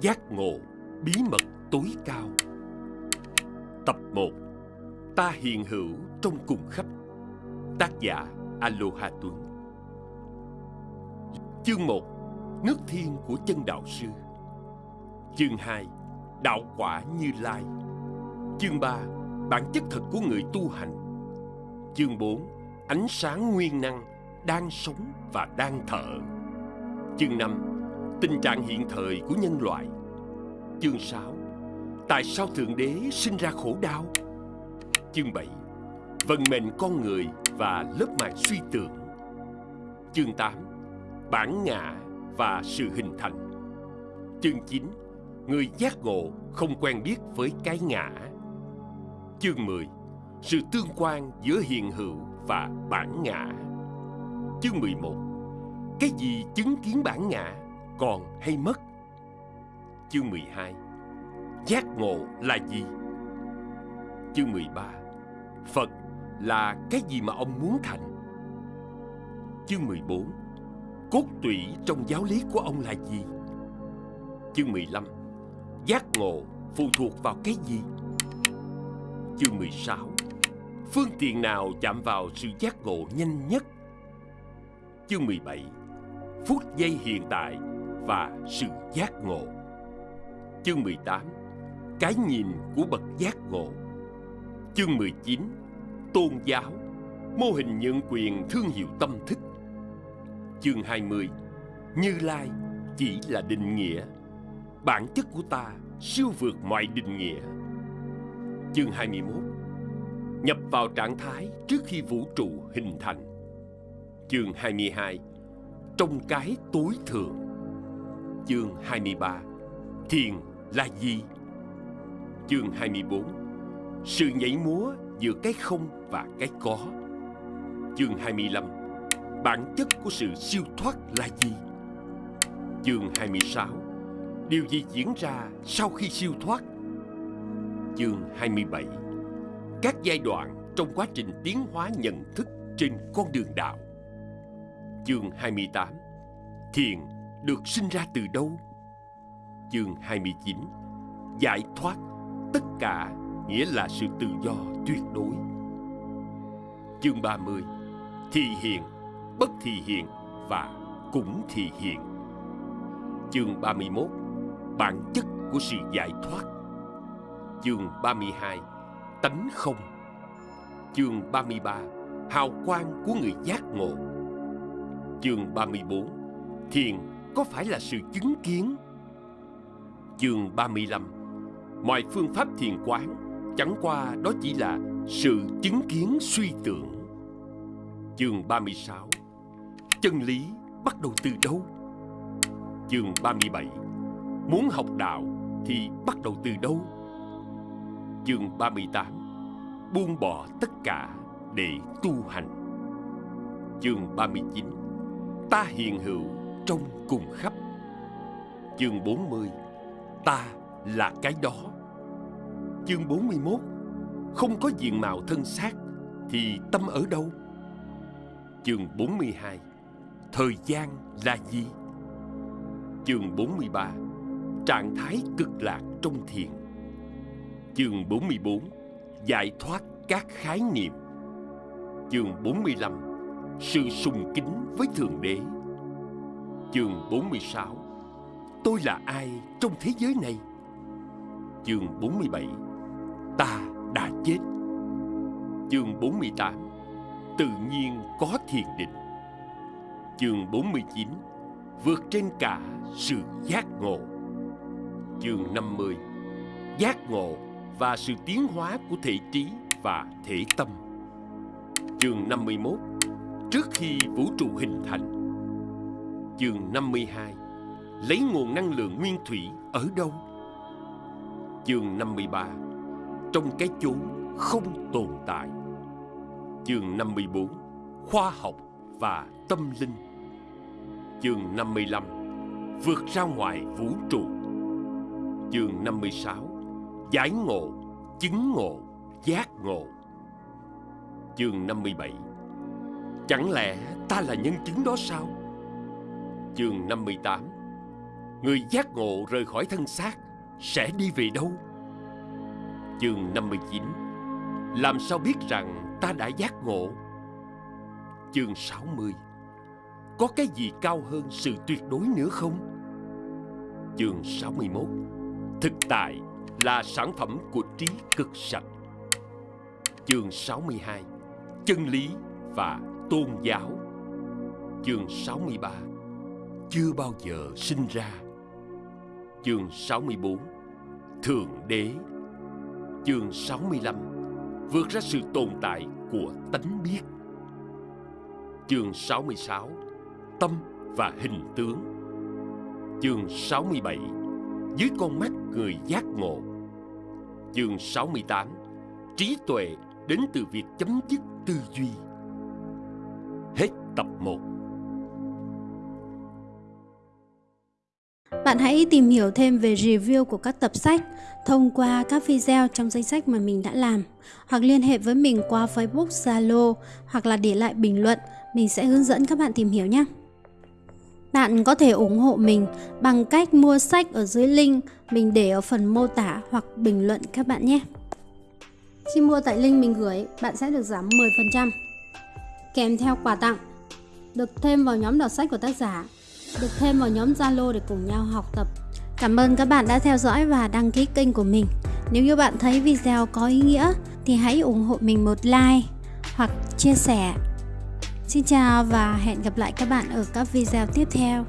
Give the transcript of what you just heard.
Giác ngộ, bí mật tối cao. Tập 1 Ta hiện hữu trong cùng khắp. Tác giả Aloha Tuấn. Chương 1 Nước thiên của chân đạo sư. Chương 2 Đạo quả như lai. Chương 3 Bản chất thật của người tu hành. Chương 4 Ánh sáng nguyên năng Đang sống và đang thở. Chương 5 Tình trạng hiện thời của nhân loại. Chương 6 Tại sao Thượng Đế sinh ra khổ đau? Chương 7 Vận mệnh con người và lớp màng suy tưởng. Chương 8 Bản ngã và sự hình thành. Chương 9 Người giác ngộ không quen biết với cái ngã. Chương 10 Sự tương quan giữa hiện hữu và bản ngã. Chương 11 Cái gì chứng kiến bản ngã? Còn hay mất Chương 12 Giác ngộ là gì? Chương 13 Phật là cái gì mà ông muốn thành? Chương 14 Cốt tủy trong giáo lý của ông là gì? Chương 15 Giác ngộ phụ thuộc vào cái gì? Chương 16 Phương tiện nào chạm vào sự giác ngộ nhanh nhất? Chương 17 Phút giây hiện tại và sự giác ngộ. Chương 18 Cái nhìn của bậc giác ngộ. Chương 19 Tôn giáo, Mô hình nhận quyền thương hiệu tâm thức. Chương 20 Như Lai chỉ là định nghĩa. Bản chất của ta siêu vượt mọi định nghĩa. Chương 21 Nhập vào trạng thái trước khi vũ trụ hình thành. Chương 22 Trong cái tối thượng. Chương 23 Thiền là gì? Chương 24 Sự nhảy múa giữa cái không và cái có. Chương 25 Bản chất của sự siêu thoát là gì? Chương 26 Điều gì diễn ra sau khi siêu thoát? Chương 27 Các giai đoạn trong quá trình tiến hóa nhận thức trên con đường đạo. Chương 28 Thiền được sinh ra từ đâu? Chương 29 Giải thoát Tất cả nghĩa là sự tự do tuyệt đối. Chương 30 Thị hiện Bất thị hiện Và cũng thị hiện Chương 31 Bản chất của sự giải thoát. Chương 32 Tánh không. Chương 33 Hào quang của người giác ngộ. Chương 34 Thiền có phải là sự chứng kiến? Chương 35 Mọi phương pháp thiền quán, chẳng qua đó chỉ là sự chứng kiến suy tưởng. Chương 36 Chân lý bắt đầu từ đâu? Chương 37 Muốn học đạo thì bắt đầu từ đâu? Chương 38 Buông bỏ tất cả để tu hành. Chương 39 Ta hiện hữu trong cùng khắp. Chương 40 Ta là cái đó. Chương 41 Không có diện mạo thân xác Thì tâm ở đâu? Chương 42 Thời gian là gì? Chương 43 Trạng thái cực lạc trong thiền. Chương 44 Giải thoát các khái niệm. Chương 45 Sự sùng kính với Thượng Đế. Chương 46 Tôi là ai trong thế giới này? Chương 47 Ta đã chết. Chương 48 Tự nhiên có thiền định. Chương 49 Vượt trên cả sự giác ngộ. Chương 50 Giác ngộ và sự tiến hóa của thể trí và thể tâm. Chương 51 Trước khi vũ trụ hình thành Chương 52 Lấy nguồn năng lượng nguyên thủy ở đâu? Chương 53 Trong cái chốn không tồn tại. Chương 54 Khoa học và tâm linh. Chương 55 Vượt ra ngoài vũ trụ. Chương 56 Giải ngộ, chứng ngộ, giác ngộ. Chương 57 Chẳng lẽ ta là nhân chứng đó sao? Chương 58 Người giác ngộ rời khỏi thân xác, Sẽ đi về đâu? Chương 59 Làm sao biết rằng ta đã giác ngộ? Chương 60 Có cái gì cao hơn sự tuyệt đối nữa không? Chương 61 Thực tại là sản phẩm của trí cực sạch. Chương 62 Chân lý và tôn giáo. Chương 63 chưa bao giờ sinh ra. Chương 64 Thượng đế. Chương 65 Vượt ra sự tồn tại của tánh biết. Chương 66 Tâm và hình tướng. Chương 67 Dưới con mắt người giác ngộ. Chương 68 Trí tuệ đến từ việc chấm dứt tư duy. Hết tập 1 Bạn hãy tìm hiểu thêm về review của các tập sách thông qua các video trong danh sách mà mình đã làm hoặc liên hệ với mình qua Facebook, Zalo hoặc là để lại bình luận, mình sẽ hướng dẫn các bạn tìm hiểu nhé. Bạn có thể ủng hộ mình bằng cách mua sách ở dưới link mình để ở phần mô tả hoặc bình luận các bạn nhé. Khi mua tại link mình gửi, bạn sẽ được giảm 10% kèm theo quà tặng, được thêm vào nhóm đọc sách của tác giả, được thêm vào nhóm Zalo để cùng nhau học tập. Cảm ơn các bạn đã theo dõi và đăng ký kênh của mình. Nếu như bạn thấy video có ý nghĩa thì hãy ủng hộ mình một like hoặc chia sẻ. Xin chào và hẹn gặp lại các bạn ở các video tiếp theo.